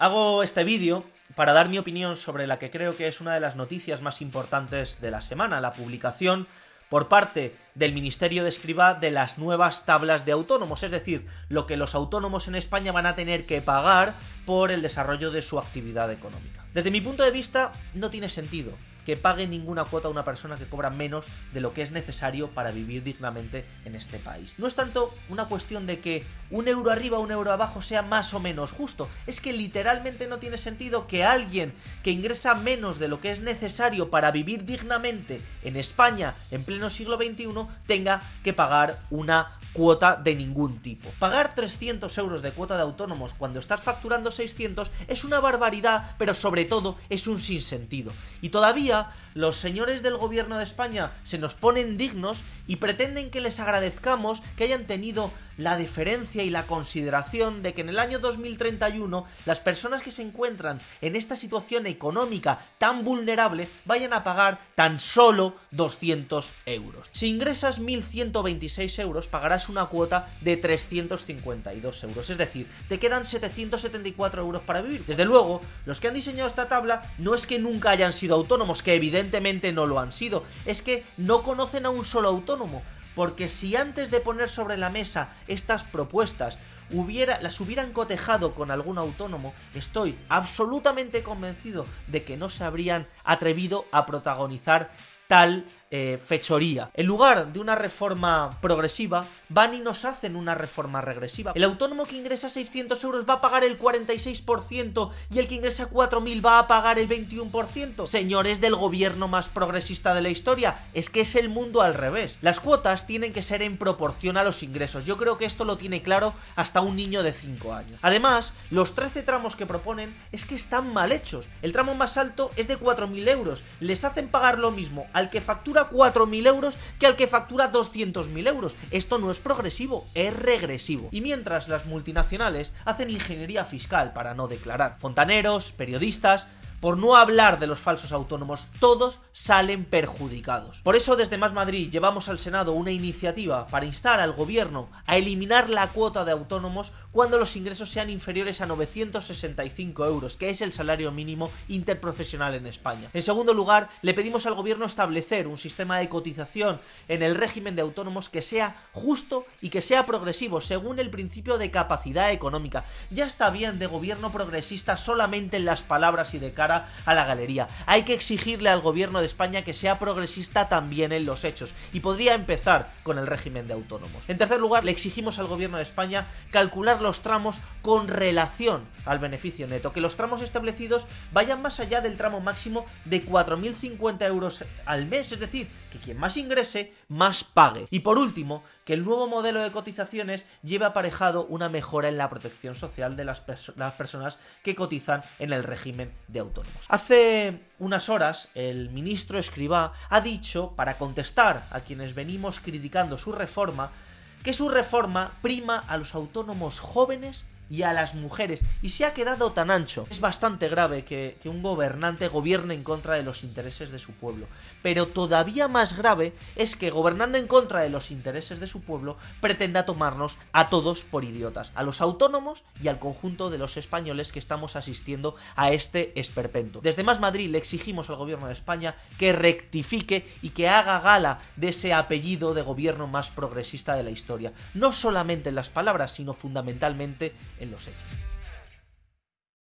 Hago este vídeo para dar mi opinión sobre la que creo que es una de las noticias más importantes de la semana, la publicación por parte del Ministerio de Escriba de las nuevas tablas de autónomos, es decir, lo que los autónomos en España van a tener que pagar por el desarrollo de su actividad económica. Desde mi punto de vista, no tiene sentido que pague ninguna cuota a una persona que cobra menos de lo que es necesario para vivir dignamente en este país. No es tanto una cuestión de que un euro arriba o un euro abajo sea más o menos justo, es que literalmente no tiene sentido que alguien que ingresa menos de lo que es necesario para vivir dignamente en España en pleno siglo XXI tenga que pagar una cuota de ningún tipo. Pagar 300 euros de cuota de autónomos cuando estás facturando 600 es una barbaridad, pero sobre todo es un sinsentido. Y todavía los señores del gobierno de España se nos ponen dignos y pretenden que les agradezcamos que hayan tenido la deferencia y la consideración de que en el año 2031 las personas que se encuentran en esta situación económica tan vulnerable vayan a pagar tan solo 200 euros. Si ingresas 1.126 euros pagarás una cuota de 352 euros, es decir, te quedan 774 euros para vivir. Desde luego, los que han diseñado esta tabla no es que nunca hayan sido autónomos, que evidentemente no lo han sido, es que no conocen a un solo autónomo, porque si antes de poner sobre la mesa estas propuestas hubiera, las hubieran cotejado con algún autónomo, estoy absolutamente convencido de que no se habrían atrevido a protagonizar tal eh, fechoría. En lugar de una reforma progresiva, van y nos hacen una reforma regresiva. El autónomo que ingresa 600 euros va a pagar el 46% y el que ingresa 4.000 va a pagar el 21%. Señores del gobierno más progresista de la historia, es que es el mundo al revés. Las cuotas tienen que ser en proporción a los ingresos. Yo creo que esto lo tiene claro hasta un niño de 5 años. Además, los 13 tramos que proponen es que están mal hechos. El tramo más alto es de 4.000 euros. Les hacen pagar lo mismo al que factura 4.000 euros que al que factura 200.000 euros. Esto no es progresivo, es regresivo. Y mientras las multinacionales hacen ingeniería fiscal para no declarar. Fontaneros, periodistas, por no hablar de los falsos autónomos, todos salen perjudicados. Por eso desde Más Madrid llevamos al Senado una iniciativa para instar al gobierno a eliminar la cuota de autónomos cuando los ingresos sean inferiores a 965 euros, que es el salario mínimo interprofesional en España. En segundo lugar, le pedimos al gobierno establecer un sistema de cotización en el régimen de autónomos que sea justo y que sea progresivo, según el principio de capacidad económica. Ya está bien de gobierno progresista solamente en las palabras y de cara a la galería. Hay que exigirle al gobierno de España que sea progresista también en los hechos, y podría empezar con el régimen de autónomos. En tercer lugar, le exigimos al gobierno de España calcular los tramos con relación al beneficio neto, que los tramos establecidos vayan más allá del tramo máximo de 4.050 euros al mes, es decir, que quien más ingrese, más pague. Y por último, que el nuevo modelo de cotizaciones lleve aparejado una mejora en la protección social de las, las personas que cotizan en el régimen de Hace unas horas, el ministro Escribá ha dicho, para contestar a quienes venimos criticando su reforma, que su reforma prima a los autónomos jóvenes y a las mujeres, y se ha quedado tan ancho. Es bastante grave que, que, un gobernante gobierne en contra de los intereses de su pueblo, pero todavía más grave es que gobernando en contra de los intereses de su pueblo pretenda tomarnos a todos por idiotas, a los autónomos y al conjunto de los españoles que estamos asistiendo a este esperpento. Desde Más Madrid le exigimos al gobierno de España que rectifique y que haga gala de ese apellido de gobierno más progresista de la historia, no solamente en las palabras, sino fundamentalmente en los hechos.